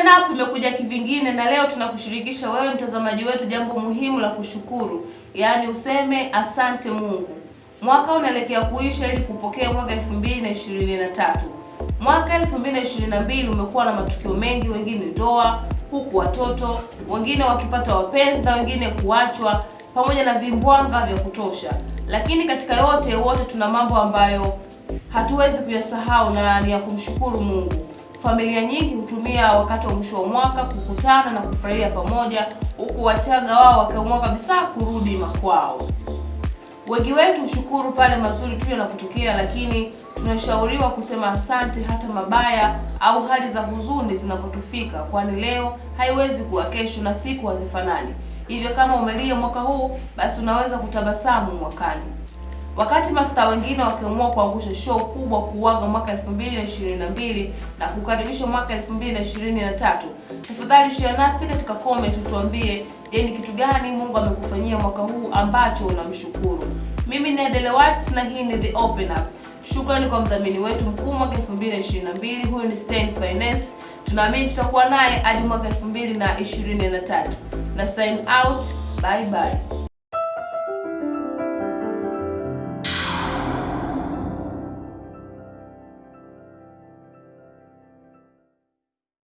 Open Up imekuja kivingine na leo tunakushirikisha wewe mtazamaji wetu jambo muhimu la kushukuru, yaani useme asante Mungu. Mwaka unaelekea kuisha ili kupokea mwaka 2023. Mwaka 2022 umekuwa na matukio mengi, wengine ndoa, huku watoto, wengine wakipata wapenzi na wengine kuachwa, pamoja na vimbwanga vya kutosha. Lakini katika yote wote tuna mambo ambayo hatuwezi kuyasahau na ni ya kumshukuru Mungu. Familia nyingi hutumia wakati wa mwisho wa mwaka kukutana na kufurahia pamoja, huku Wachaga wao wakiamua kabisa kurudi makwao. Wengi wetu hushukuru pale mazuri tu yanapotokea, lakini tunashauriwa kusema asante hata mabaya au hali za huzuni zinapotufika, kwani leo haiwezi kuwa kesho na siku hazifanani. Hivyo kama umelia mwaka huu, basi unaweza kutabasamu mwakani. Wakati mastaa wengine wakiamua kuangusha show kubwa kuuaga mwaka 2022 na kukaribisha mwaka 2023, tafadhali share nasi katika comment utuambie, je, ni kitu gani Mungu amekufanyia mwaka huu ambacho unamshukuru? Mimi ni Adele Watts na hii ni The Open Up. Shukrani kwa mdhamini wetu mkuu mwaka 2022, huyu ni Stein Finance. Tunaamini tutakuwa naye hadi mwaka 2023. Na sign out, bye bye.